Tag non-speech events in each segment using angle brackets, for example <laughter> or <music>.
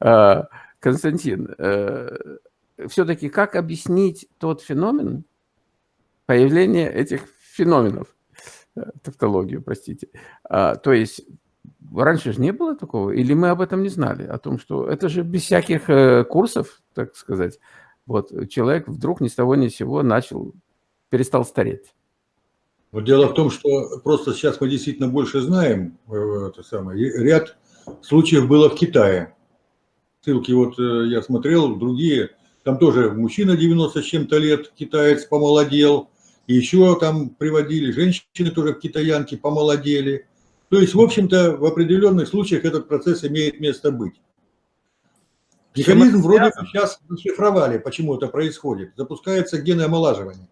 А, Константин, э, все-таки как объяснить тот феномен, появление этих феноменов, э, тавтологию, простите. А, то есть раньше же не было такого, или мы об этом не знали, о том, что это же без всяких э, курсов, так сказать, вот человек вдруг ни с того ни с сего начал, перестал стареть. Вот дело в том, что просто сейчас мы действительно больше знаем, это самое, ряд случаев было в Китае. Ссылки вот я смотрел, другие, там тоже мужчина 90 с чем-то лет, китаец помолодел, и еще там приводили, женщины тоже китаянки помолодели. То есть, в общем-то, в определенных случаях этот процесс имеет место быть. Механизм вроде бы сейчас расшифровали, почему это происходит. Запускается гены омолаживания.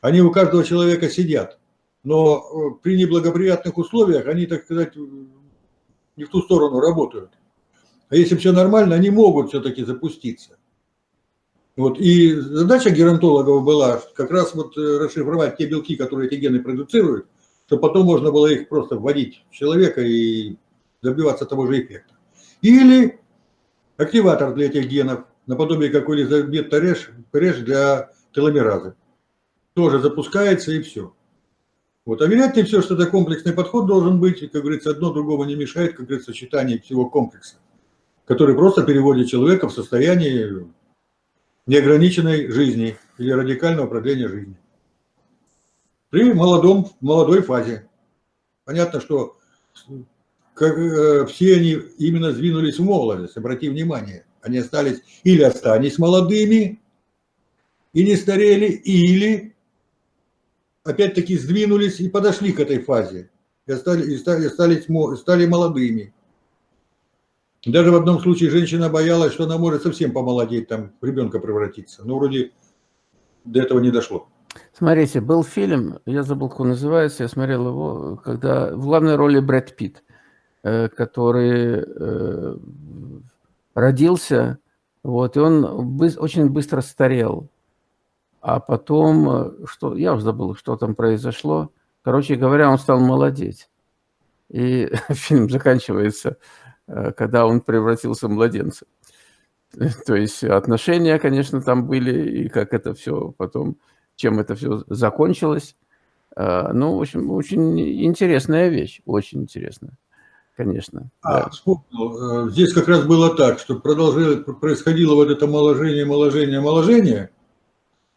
Они у каждого человека сидят, но э, при неблагоприятных условиях они, так сказать, не в ту сторону работают. А если все нормально, они могут все-таки запуститься. Вот, и задача геронтологов была как раз вот э, расшифровать те белки, которые эти гены продуцируют, чтобы потом можно было их просто вводить в человека и добиваться того же эффекта. Или активатор для этих генов, наподобие как Элизабет Тареш, Пареш для теломеразы. Тоже запускается и все. Вот. А вероятнее все, что это комплексный подход должен быть, как говорится, одно другого не мешает, как говорится, сочетание всего комплекса, который просто переводит человека в состояние неограниченной жизни или радикального продления жизни. При молодом, молодой фазе. Понятно, что как, э, все они именно сдвинулись в молодость, обрати внимание. Они остались или остались молодыми и не старели, или опять-таки сдвинулись и подошли к этой фазе. И стали, и стали, стали, стали молодыми. Даже в одном случае женщина боялась, что она может совсем помолодеть, там, в ребенка превратиться. Но вроде до этого не дошло. Смотрите, был фильм, я забыл, как он называется, я смотрел его, когда в главной роли Брэд Питт, э, который э, родился, вот, и он очень быстро старел. А потом, э, что, я уже забыл, что там произошло. Короче говоря, он стал молодеть. И <laughs> фильм заканчивается когда он превратился в младенца. <laughs> То есть отношения, конечно, там были, и как это все потом, чем это все закончилось. Э, ну, в общем, очень интересная вещь, очень интересная, конечно. А, да. вспомнил, э, здесь как раз было так, что продолжило, происходило вот это моложение, моложение, моложение,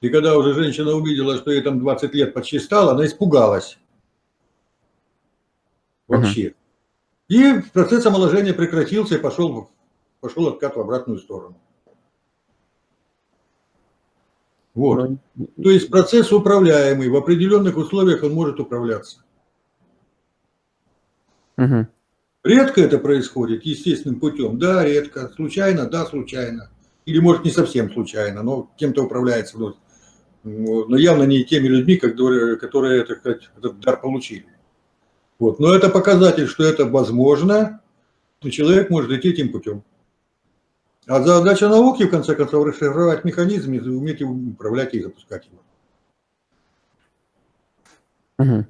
и когда уже женщина увидела, что ей там 20 лет почти стало, она испугалась. Вообще. Uh -huh. И процесс омоложения прекратился и пошел, пошел откат в обратную сторону. Вот. Ну, То есть процесс управляемый, в определенных условиях он может управляться. Угу. Редко это происходит естественным путем. Да, редко. Случайно, да, случайно. Или может не совсем случайно, но кем-то управляется. Но явно не теми людьми, которые, которые этот дар получили. Вот. Но это показатель, что это возможно, и человек может идти этим путем. А задача науки, в конце концов, расшифровать механизм уметь управлять и запускать его. Угу.